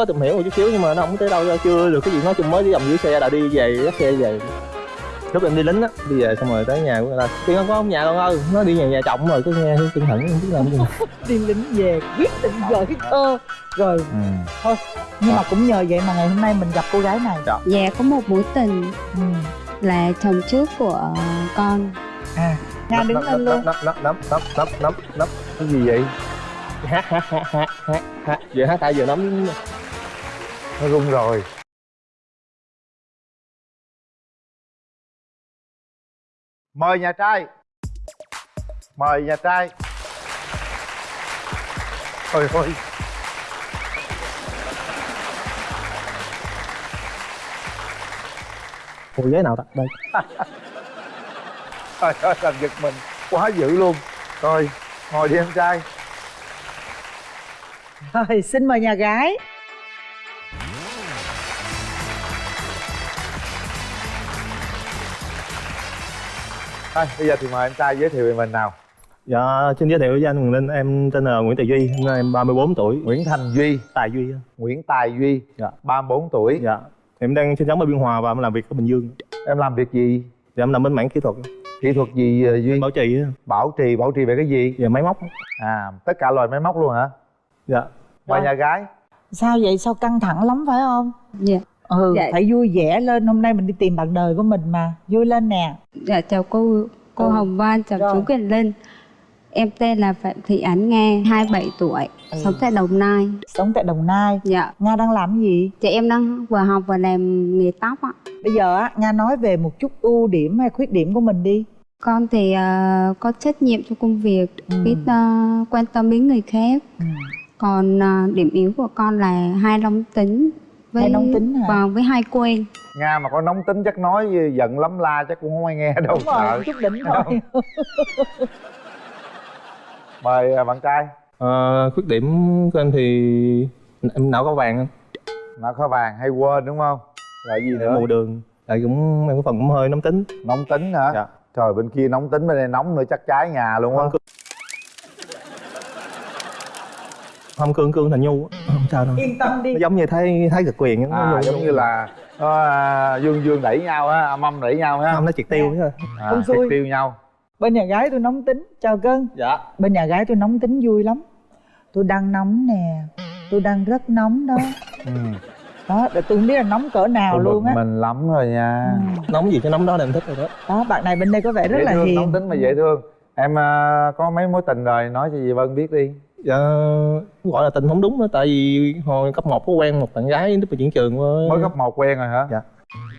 có tìm hiểu một chút xíu nhưng mà nó không tới đâu chưa được cái gì nói chung mới đi vòng dưới xe là đi về dắt xe về. Lúc em đi lính á đi về xong rồi tới nhà của người ta. Tiên không có ông nhà con ơi nó đi nhà nhà chồng rồi cứ nghe cẩn thận không biết làm gì. Đi lính về quyết định gửi thơ rồi ừ. thôi nhưng mà cũng nhờ vậy mà ngày hôm nay mình gặp cô gái này. Dạ. Có một mối tình ừ. là chồng trước của con. À nga đứng lên luôn. nấp nấp nấp nấp nấp nấp nấp cái gì vậy? Hát hát hát hát hát hát giờ hát tại giờ nắm nó rung rồi. Mời nhà trai. Mời nhà trai. Ôi ôi. Ủa ghế nào ta? Đây. Trời ơi làm giật mình. Quá dữ luôn. Rồi ngồi đi em trai. Rồi xin mời nhà gái thôi bây giờ thì mời em trai giới thiệu về mình nào. Dạ xin giới thiệu với anh Quyền Linh em tên là Nguyễn Tài Duy hôm nay em 34 tuổi. Nguyễn thành duy. Tài Duy á. nguyễn tài duy dạ. 34 tuổi. Dạ. Em đang sinh sống ở Biên Hòa và em làm việc ở Bình Dương. Em làm việc gì? Dạ em làm bên mảng kỹ thuật. Kỹ thuật gì ờ, duy? Bảo trì bảo trì bảo trì về cái gì? Về máy móc. À tất cả loại máy móc luôn hả? Dạ. Mời Rồi. nhà gái? Sao vậy? Sao căng thẳng lắm phải không? Dạ ừ Dạ. phải vui vẻ lên. Hôm nay mình đi tìm bạn đời của mình mà. Vui lên nè. Dạ chào cô cô Ừ. Hồng Vân chào Rồi. chú Quyền Linh. Em tên là Phạm Thị Ánh Nga 27 tuổi. Ừ. sống tại Đồng Nai. Sống tại đồng nai. Dạ. Nga đang làm gì? Chị em đang vừa học vừa làm nghề tóc ạ. Bây giờ á nga nói về một chút ưu điểm hay khuyết điểm của mình đi. Con thì ờ, có trách nhiệm trong công việc Ừ. biết ờ, quan tâm đến người khác. Ừ. Còn ờ, điểm yếu của con là hai nóng tính với Hay nóng tính hả? Vâng, với hai quên nga mà có nóng tính chắc nói giận lắm la chắc cũng không ai nghe đâu đúng rồi sợ. chút đỉnh thôi. Mời à, bạn trai. Ờ, khuyết điểm của em thì em não có vàng không? Nó có vàng hay quên đúng không? Rồi gì nữa? Mù đường. Tại cũng em có phần cũng hơi nóng tính. Nóng tính hả? Dạ. Trời bên kia nóng tính bên đây nóng nữa chắc cháy nhà luôn á không cương cương thành nhu á. không sao đâu. Yên tâm đi. Nó giống như thấy thấy cực quyền à nhu- giống như là nó, à, dương dương đẩy nhau á âm âm đẩy nhau á. Không nó triệt tiêu chứ. À, Không triệt tiêu nhau. Bên nhà gái tôi nóng tính. Chào cưng dạ. Bên nhà gái tôi nóng tính vui lắm. Tôi đang nóng nè. Tôi đang rất nóng đó. Ừ. đó để tôi không biết là nóng cỡ nào Tôi luôn á. mình lắm rồi nha. Ừ. nóng gì cái nóng đó là em thích rồi đó. Đó bạn này bên đây có vẻ rất dễ là thương hiền. nóng tính mà dễ thương. Em à, có mấy mối tình rồi nói cho dì vân biết đi dạ gọi là tình không đúng đó tại vì hồi cấp 1 có quen một bạn gái lúc mà chuyển trường với mới cấp một quen rồi hả? Dạ.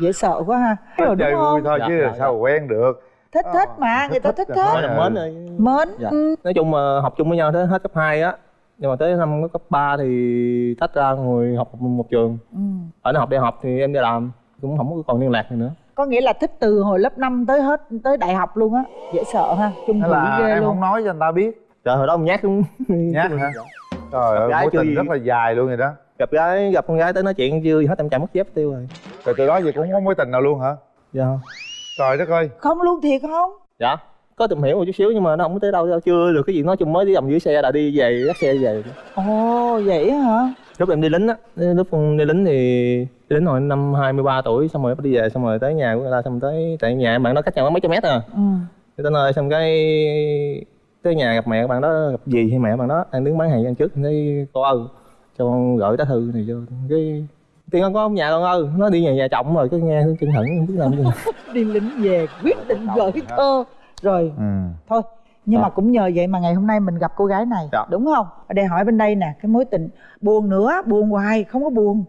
Dễ sợ quá ha. Rồi chơi đúng vui không? thôi Dạ, chứ dạ, sao mà quen được. Thích thích mà người ta thích thích thích rồi. là mến rồi mến. Dạ. ừ. nói chung mà học chung với nhau tới hết cấp 2 á nhưng mà tới năm cấp 3 thì tách ra ngồi học một trường. Ừ. ở nó học đại học thì em đi làm cũng không có còn liên lạc gì nữa. Có nghĩa là thích từ hồi lớp 5 tới hết tới đại học luôn á. Dễ sợ ha chung là ghê em luôn. không nói cho người ta biết trời hồi đó ông nhát cũng nhát hả? Trời ơi mối tình gì. rất là dài luôn rồi đó. Gặp gái gặp con gái tới nói chuyện chưa hết em chạy mất dép tiêu rồi. Rồi từ đó giờ cũng không có mối tình nào luôn hả? Dạ. Trời đất ơi. Không luôn thiệt không? Dạ có tìm hiểu một chút xíu nhưng mà nó không có tới đâu đâu. Chưa được cái gì nói chung mới đi vòng dưới xe là đi về dắt xe về. Ồ vậy á hả? Lúc em đi lính á lúc đi lính thì đi lính hồi năm 23 tuổi xong rồi đi về xong rồi tới nhà của người ta xong tới tại nhà bạn đó cách nhau mấy trăm mét à. Ừ. Tới nơi xong cái tới nhà gặp mẹ bạn đó gặp gì hay mẹ bạn đó đang đứng bán hàng ăn trước thấy cô ơi cho con gửi tá thư này cho cái tiên con có ông nhà con ơi nó đi nhà nhà chồng rồi cái nghe chân thẳng không biết làm gì. Đi lính về quyết định gửi thơ. Rồi ừ. thôi nhưng Dạ. mà cũng nhờ vậy mà ngày hôm nay mình gặp cô gái này Dạ. đúng không? Ở đây hỏi bên đây nè cái mối tình buồn nữa buồn hoài không có buồn.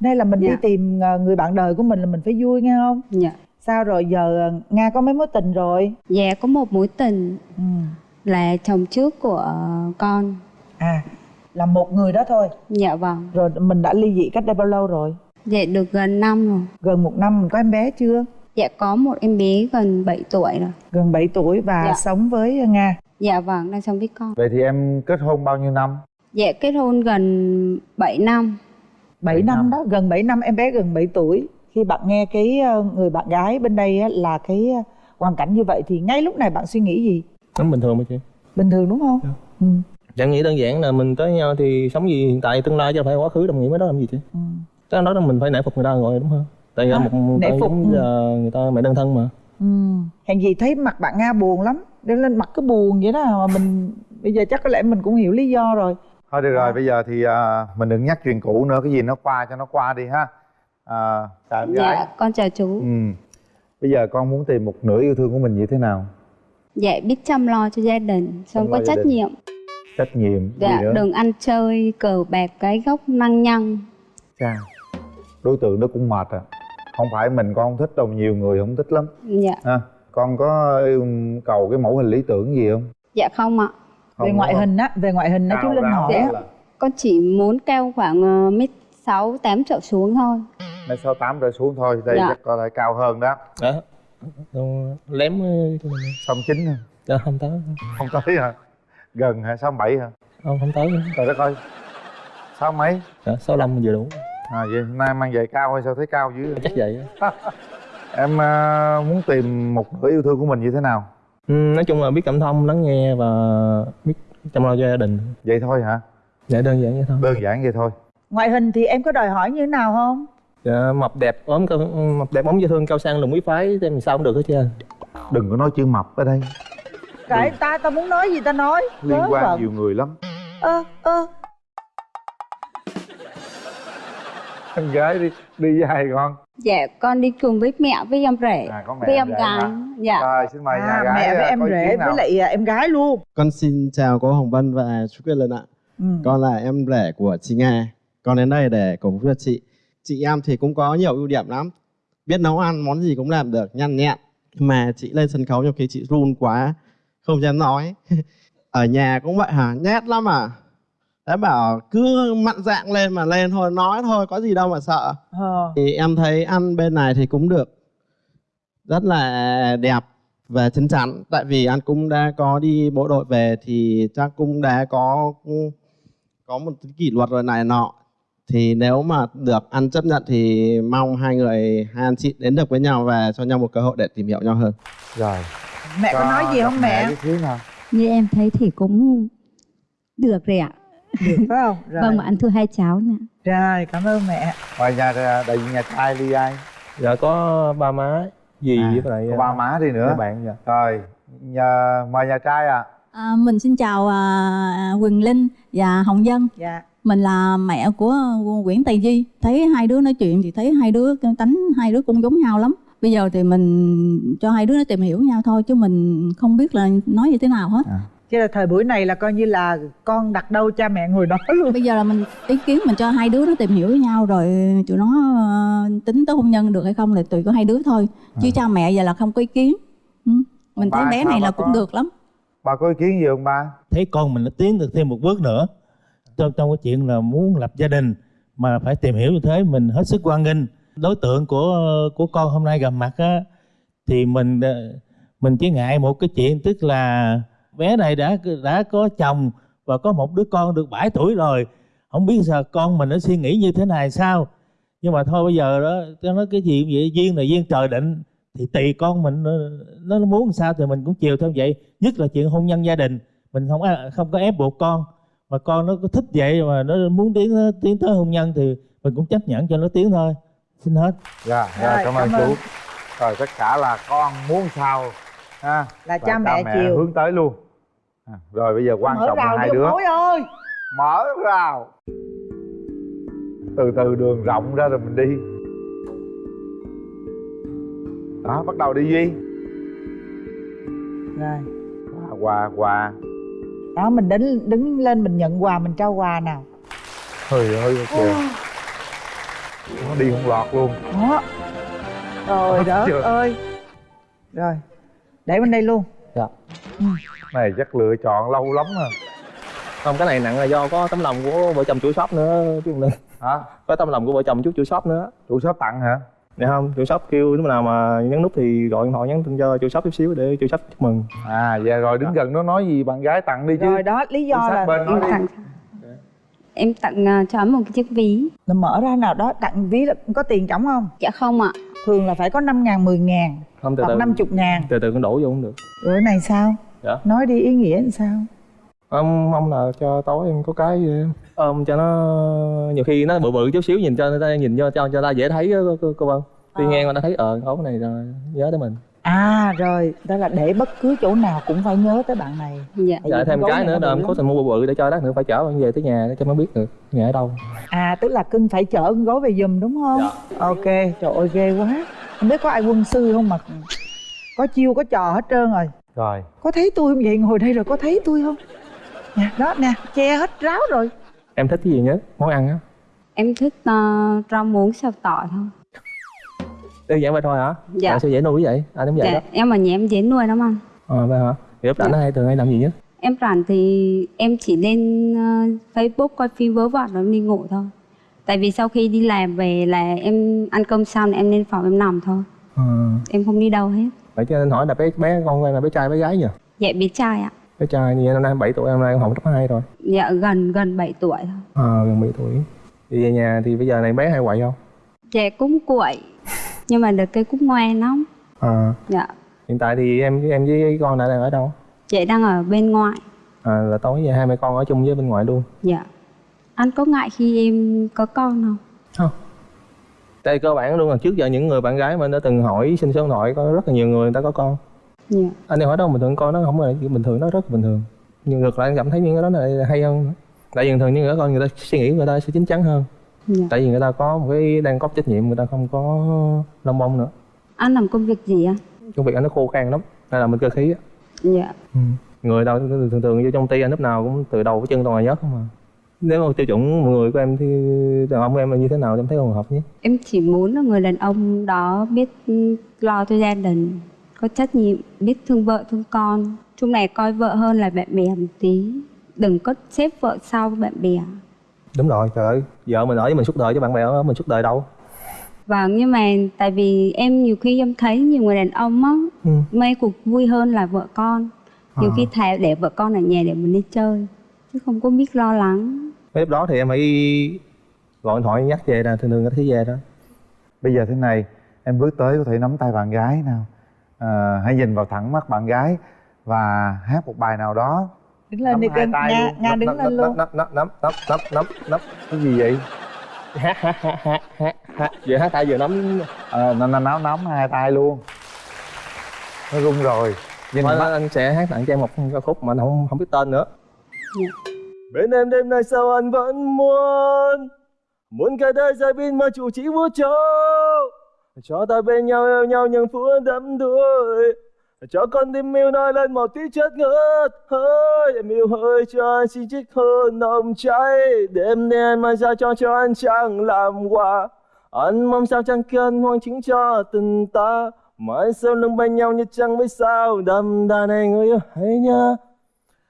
Đây là mình đi Dạ. tìm ờ, người bạn đời của mình là mình phải vui nghe không? Dạ. Sao rồi giờ ờ, nga có mấy mối tình rồi? Dạ có một mối tình. Ừ. là chồng trước của con. À là một người đó thôi. Dạ vâng. Rồi mình đã ly dị cách đây bao lâu rồi? Dạ được gần năm rồi. Gần một năm mình có em bé chưa? Dạ có một em bé gần 7 tuổi rồi. Gần 7 tuổi và Dạ. sống với nga. Dạ vâng đang sống với con. Vậy thì em kết hôn bao nhiêu năm? Dạ kết hôn gần 7 năm. 7 Bảy năm năm. đó gần 7 năm em bé gần 7 tuổi. Khi bạn nghe cái ờ, người bạn gái bên đây á, là cái ờ, hoàn cảnh như vậy thì ngay lúc này bạn suy nghĩ gì nó bình thường mà chị bình thường đúng không Dạ. ừ. Em nghĩ đơn giản là mình tới nhau thì sống gì hiện tại tương lai chứ phải quá khứ đồng nghĩa với đó làm gì chứ ừ. cái đó là mình phải nể phục người ta rồi đúng không tại vì À, một nể phục, giống ừ. người ta mẹ đơn thân mà ừ. hèn gì thấy mặt bạn nga buồn lắm để lên mặt cứ buồn vậy đó mà mình bây giờ chắc có lẽ mình cũng hiểu lý do rồi thôi được rồi À. bây giờ thì à, mình đừng nhắc chuyện cũ nữa cái gì nó qua cho nó qua đi ha à, chào em gái dạ con chào chú ừ. bây giờ con muốn tìm một nửa yêu thương của mình như thế nào dạ biết chăm lo cho gia đình xong Chăm có trách đình. nhiệm. Trách nhiệm gì dạ đừng ăn chơi cờ bạc cái gốc năng nhăng. Chà, đối tượng đó cũng mệt à. Không phải mình con không thích đâu nhiều người không thích lắm. Dạ. Ha con có yêu cầu cái mẫu hình lý tưởng gì không? Dạ không ạ. Không về ngoại không? hình á về ngoại hình á chú linh hỏi á là con chỉ muốn cao khoảng ờ, mét sáu tám trở xuống thôi. Mét sáu tám trở xuống thôi đây Dạ. chắc có thể cao hơn đó. Đó Lém ờ, mình sáu chín hả? Dạ, không tới. Không tới hả? Gần hả? Sáu bảy hả? Không không tới. Nữa. trời đất ơi. Sáu mấy? Dạ, sáu lăm vừa đủ. À vậy hôm nay mang giày cao hay sao? Thấy cao dữ vậy? chắc vậy em à, muốn tìm một nửa yêu thương của mình như thế nào? Ừ, nói chung là biết cảm thông lắng nghe và biết chăm lo cho gia đình. Vậy thôi hả? Dạ đơn giản vậy thôi. Đơn giản vậy thôi. Ngoại hình thì em có đòi hỏi như thế nào không dạ, mập đẹp ốm cao mập đẹp ốm dễ thương cao sang lùn quý phái thì sao cũng được hết trơn. Đừng có nói chữ mập ở đây. Cái ta ta muốn nói gì ta nói? Liên quan vẩn. nhiều người lắm. Ơ ơ. Em gái đi đi với hai con? Dạ con đi cùng với mẹ với em rể à mẹ với em gái. dạ. Rồi xin mời nhà à, gái mẹ với à, em rể với lại à, em gái luôn. Con xin chào cô Hồng Vân và chú Quyền Linh ạ. ừ. Con là em rể của chị Nga. Con đến đây để cổ vũ cho chị. Chị em thì cũng có nhiều ưu điểm lắm. Biết nấu ăn món gì cũng làm được, nhanh nhẹn. Mà chị lên sân khấu nhiều khi chị run quá, không dám nói. Ở nhà cũng vậy hả? Nhét lắm à? Đã bảo cứ mặn dạng lên mà lên thôi, nói thôi, có gì đâu mà sợ. ờ. Thì em thấy ăn bên này thì cũng được rất là đẹp và chín chắn tại vì anh cũng đã có đi bộ đội về thì chắc cũng đã có có một kỷ luật rồi này nọ thì nếu mà được ăn chấp nhận thì mong hai người hai anh chị đến được với nhau và cho nhau một cơ hội để tìm hiểu nhau hơn. Rồi. Mẹ có nói gì không mẹ? Như em thấy thì cũng được rồi ạ. được phải không? Rồi. Vâng, mà ăn thua hai cháu nè. rồi cảm ơn mẹ. Ngoài nhà đại diện nhà trai đi ai? Dạ có ba má. Dì à, với lại có ba má đi nữa. các bạn dạ. Rồi nhà mời nhà trai à À, mình xin chào à, Quỳnh Linh và Hồng Dân. dạ Mình là mẹ của Nguyễn Tài Di. Thấy hai đứa nói chuyện thì thấy hai đứa tánh hai đứa cũng giống nhau lắm. Bây giờ thì mình cho hai đứa nó tìm hiểu nhau thôi chứ mình không biết là nói như thế nào hết. chứ là thời buổi này là coi như là con đặt đâu cha mẹ ngồi đó luôn Bây giờ là mình ý kiến mình cho hai đứa nó tìm hiểu với nhau rồi tụi nó ờ, tính tới hôn nhân được hay không là tùy có hai đứa thôi. Chứ cha mẹ giờ là không có ý kiến. Ừ. Mình thấy Ba bé này là có- cũng được lắm. ba có ý kiến gì không ba thấy con mình nó tiến được thêm một bước nữa trong trong cái chuyện là muốn lập gia đình mà phải tìm hiểu như thế mình hết sức quan nghênh. Đối tượng của của con hôm nay gặp mặt á thì mình ờ, mình chỉ ngại một cái chuyện tức là bé này đã đã có chồng và có một đứa con được 7 tuổi rồi. Không biết sao con mình nó suy nghĩ như thế này sao? Nhưng mà thôi bây giờ đó cho nó cái gì vậy? Duyên là duyên trời định. Thì tùy con mình nó, nó muốn sao thì mình cũng chiều theo vậy. Nhất là chuyện hôn nhân gia đình. Mình không à, không có ép buộc con mà con nó có thích vậy mà nó muốn tiến tiến tới hôn nhân thì mình cũng chấp nhận cho nó tiến thôi. Xin hết. Dạ Rồi, rồi cảm ơn cảm ơn. chú. rồi tất cả là con muốn sao ha? Là cha mẹ chiều. hướng tới luôn. À, rồi bây giờ quan mở trọng là hai đứa. ơi. Mở rào. Từ từ đường rộng ra rồi mình đi. Đó bắt đầu đi duy. Rồi. Quà quà quà đó mình đứng đứng lên mình nhận quà mình trao quà nào trời ơi kìa. Nó đi không lọt luôn. Đó. Trời Đó, đất chưa? ơi. Rồi để bên đây luôn. Dạ. Này chắc lựa chọn lâu lắm à. Không cái này nặng là do có tấm lòng của vợ chồng chủ shop nữa chứ không nên. Hả? Có tấm lòng của vợ chồng chú chủ shop nữa. Chủ shop tặng hả Dạ không, chủ shop kêu lúc nào mà nhấn nút thì gọi điện thoại nhắn tin cho chủ shop chút xíu để chủ shop chúc mừng. à dạ rồi đứng gần nó nói gì bạn gái tặng đi chứ. Rồi đó lý do là bên em đi. tặng. Em tặng ờ, cho anh một cái chiếc ví. Là mở ra nào đó tặng ví là có tiền trống không? Dạ không ạ. Thường là phải có 5 ngàn 10 ngàn Không từ hoặc từ. 50 ngàn. Từ từ con đổ vô cũng được. rồi cái này sao? Dạ. nói đi ý nghĩa làm sao Ông mong là cho tối em có cái gì em ôm cho nó nhiều khi nó bự bự chút xíu nhìn cho người ta nhìn cho cho cho ta dễ thấy á, cô, cô, cô Vân. Tuy Ờ. nghe người ta thấy ờ ốm này rồi nhớ tới mình. à rồi đó là để bất cứ chỗ nào cũng phải nhớ tới bạn này dạ Dạ thêm cái nữa là em cố tình mua bự bự để cho lát nữa phải chở bạn về tới nhà để cho nó biết được nhà ở đâu. à tức là cưng phải chở con gấu về giùm đúng không Dạ. ok trời ơi ghê quá không biết có ai quân sư không mà có chiêu có trò hết trơn rồi rồi có thấy tôi không vậy ngồi đây rồi có thấy tôi không nè đó nè che hết ráo rồi Em thích cái gì nhất? Món ăn á. em thích uh, rau muống xào tỏi thôi Đơn giản vậy thôi hả? Dạ. Sao dễ nuôi vậy? Anh cũng vậy dạ đó. em ở nhà em dễ nuôi lắm anh Ờ vậy hả? Thì lúc rảnh Dạ. nó hay thường hay làm gì nhất? em rảnh thì em chỉ lên ờ, facebook coi phim vớ vẩn rồi em đi ngủ thôi tại vì sau khi đi làm về là em ăn cơm xong là em lên phòng em nằm thôi Ờ. em không đi đâu hết Vậy cho nên hỏi là bé bé con là bé trai bé gái nhỉ? dạ bé trai ạ Bé trai như năm nay 7 tuổi, năm nay con học cấp 2 rồi. dạ gần gần 7 tuổi thôi Ờ gần 7 tuổi. Thì về nhà thì bây giờ này bé hay quậy không? dạ cũng quậy nhưng mà được cái cũng ngoan lắm Ờ. dạ Hiện tại thì em em với con đã đang ở đâu? chị đang ở bên ngoài À, là tối về hai mẹ con ở chung với bên ngoài luôn. dạ anh có ngại khi em có con không Không. Tại cơ bản luôn là trước giờ những người bạn gái mà anh đã từng hỏi xin số điện thoại có rất là nhiều người người ta có con. Dạ Anh em hỏi đâu bình thường con nó không phải bình thường nó rất bình thường. Nhưng ngược lại anh cảm thấy những cái đó là hay hơn. Tại vì thường những người con người ta suy nghĩ người ta sẽ chín chắn hơn. dạ Tại vì người ta có một cái đang có trách nhiệm người ta không có lông bông nữa. anh làm công việc gì anh Công việc anh nó khô khan lắm. Hay là mình cơ khí á. dạ người đâu thường thường vô trong ty anh lúc nào cũng từ đầu chân toàn là nhớt không à nếu mà tiêu chuẩn người của em thì đàn ông của em là như thế nào em thấy phù hợp nhé em chỉ muốn là người đàn ông đó biết ừ, lo cho gia đình có trách nhiệm biết thương vợ thương con. Chung này coi vợ hơn là bạn bè một tí. Đừng có xếp vợ sau bạn bè. Đúng rồi trời ơi. Vợ mình ở với mình suốt đời chứ bạn bè ở mình suốt đời đâu. Vâng nhưng mà tại vì em nhiều khi em thấy nhiều người đàn ông á ừ. mê cuộc vui hơn là vợ con. Nhiều À. khi thà để vợ con ở nhà để mình đi chơi chứ không có biết lo lắng. Mấy lúc đó thì em phải gọi điện thoại nhắc về là thường thường có thấy về đó. Bây giờ thế này em bước tới có thể nắm tay bạn gái nào à, hãy nhìn vào thẳng mắt bạn gái và hát một bài nào đó. Đứng lên Nắm đi hai cưng. tay nga luôn. nga đứng nắm, lên nắm, luôn. nắm nắm nắm nắm nắm nắm nắm. Cái gì vậy? Hát hát hát hát hát hát. Vừa hát tay vừa nắm. À, nó, nó nắm nắm hai tay luôn. Nó run rồi. Nhìn Thôi mắt. anh sẽ hát tặng cho em một ca khúc mà anh không không biết tên nữa. Bên em đêm nay sao anh vẫn muốn? Muốn cả đời dài bên mà chủ chỉ vũ trụ cho ta bên nhau yêu nhau những phút đắm đuối. Cho con tim yêu nói lên một tí chất ngất hơi, em yêu hơi cho anh xin chiếc hôn nồng cháy. Đêm nay anh mang ra cho cho anh chẳng làm quà. Anh mong sao chẳng cần hoang chính cho tình ta. Mãi sau lưng bên nhau như trăng với sao. Đầm đà này người yêu hãy nhớ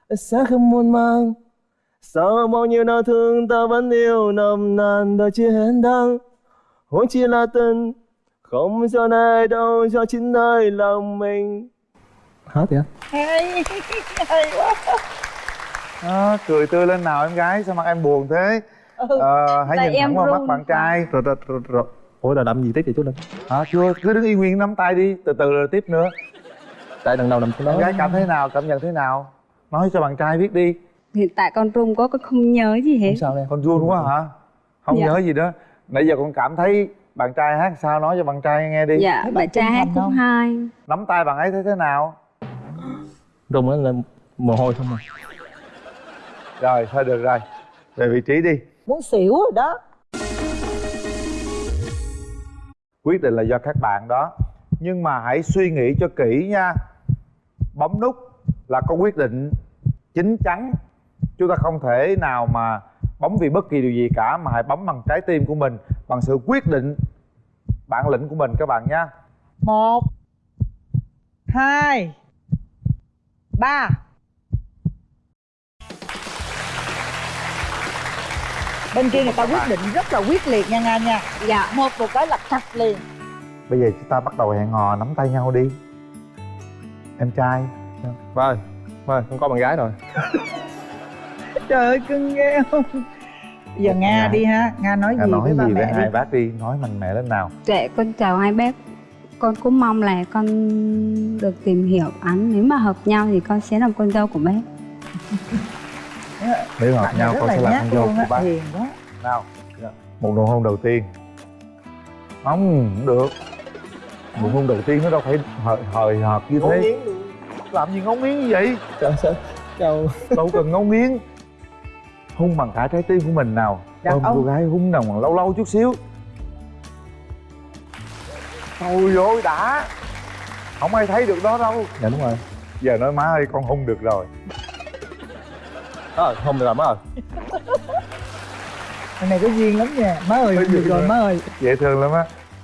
anh sẽ không muốn mang sau bao nhiêu đau thương ta vẫn yêu nồng nàn đời chưa hẹn đắng. Huống chi là tình không do này đâu do chính nơi lòng mình. Hết vậy? Hay. Hay quá. À, cười tươi lên nào em gái sao mặt em buồn thế? Ừ. Ờ, hãy nhìn thẳng em vào mắt bạn trai. rồi rồi rồi, rồi. ủa là làm gì tiếp vậy chú linh? Hả chưa cứ đứng yên nguyên nắm tay đi từ từ rồi tiếp nữa. Tại lần đầu nằm xuống đó. Em gái cảm thấy nào cảm nhận thế nào? Nói cho bạn trai biết đi. Hiện tại con run quá con không nhớ gì hết. Không sao đây con run quá hả? Không Dạ. nhớ gì đó. Nãy giờ con cảm thấy bạn trai hát sao? Nói cho bạn trai nghe đi. Dạ bạn bạn trai hát khúc không? hai nắm tay bạn ấy thấy thế nào? Rung nó lên mồ hôi không à? Rồi thôi được rồi. Về vị trí đi. Muốn xỉu rồi đó. Quyết định là do các bạn đó. Nhưng mà hãy suy nghĩ cho kỹ nha. Bấm nút là có quyết định chín chắn. Chúng ta không thể nào mà bấm vì bất kỳ điều gì cả mà hãy bấm bằng trái tim của mình bằng sự quyết định bản lĩnh của mình các bạn nha một hai ba. Bên kia người ta quyết định rất là quyết liệt nha nga nha. Dạ một một cái là chặt liền. Bây giờ chúng ta bắt đầu hẹn hò nắm tay nhau đi. Em trai. Vâng vâng con có bạn gái rồi. Trời ơi cưng ghê không Bây giờ nga Nga. đi ha. Nga nói Nga gì nói với ba gì với mẹ hai bác đi nói mạnh mẽ lên nào. Dạ con chào hai bác. Con cũng mong là con được tìm hiểu anh nếu mà hợp nhau thì con sẽ làm con dâu của bác. Nếu hợp bạn nhau con là sẽ là nhát con dâu luôn của bác. nào một nụ hôn đầu tiên. Không không được. Nụ hôn đầu tiên nó đâu phải hời hời hợt như thế. làm gì ngấu nghiến như vậy? Trời sao đâu cần ngấu nghiến hôn bằng cả trái tim của mình nào. Đàn ôm ông. cô gái hôn nào mà lâu lâu chút xíu. Thôi ôi đã. Không ai thấy được đó đâu. Dạ đúng rồi. Giờ nói má ơi con hôn được rồi. Ờ không được rồi má ơi. Thằng này có duyên lắm nha. Má ơi được rồi má ơi. Dễ thương lắm á